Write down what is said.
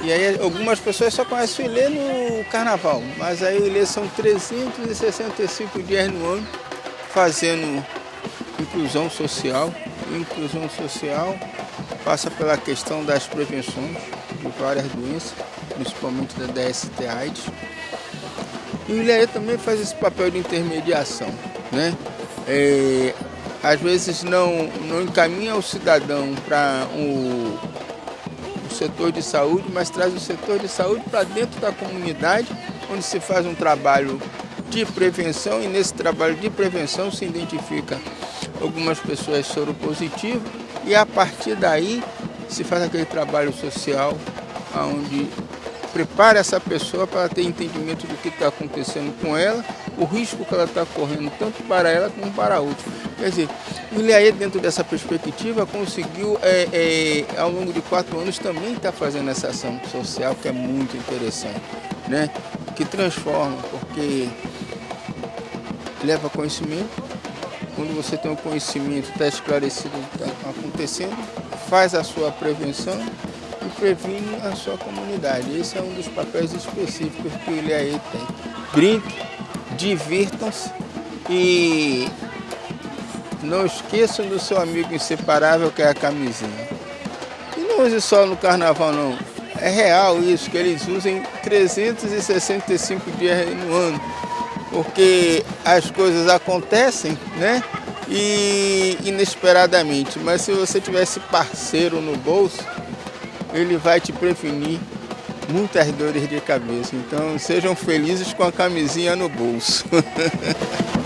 E aí algumas pessoas só conhecem o Ilê no carnaval, mas aí o Ilê são 365 dias no ano fazendo inclusão social. Inclusão social passa pela questão das prevenções de várias doenças, principalmente da DST AIDS. E o Ilê também faz esse papel de intermediação, né? É, às vezes não, não encaminha o cidadão para o, setor de saúde, mas traz o setor de saúde para dentro da comunidade, onde se faz um trabalho de prevenção e nesse trabalho de prevenção se identifica algumas pessoas soropositivas e a partir daí se faz aquele trabalho social onde prepara essa pessoa para ter entendimento do que está acontecendo com ela, o risco que ela está correndo, tanto para ela como para outros. Quer dizer, o Ilhaê, dentro dessa perspectiva, conseguiu, é, é, ao longo de quatro anos, também estar tá fazendo essa ação social, que é muito interessante, né? que transforma, porque leva conhecimento, quando você tem o conhecimento, está esclarecido o que está acontecendo, faz a sua prevenção e previne a sua comunidade. Esse é um dos papéis específicos que o Ilhaê tem. Brinque, divirtam-se e não esqueçam do seu amigo inseparável que é a camisinha. E não use só no carnaval não. É real isso, que eles usem 365 dias no ano. Porque as coisas acontecem, né? E inesperadamente. Mas se você tivesse parceiro no bolso, ele vai te prevenir muitas dores de cabeça. Então sejam felizes com a camisinha no bolso.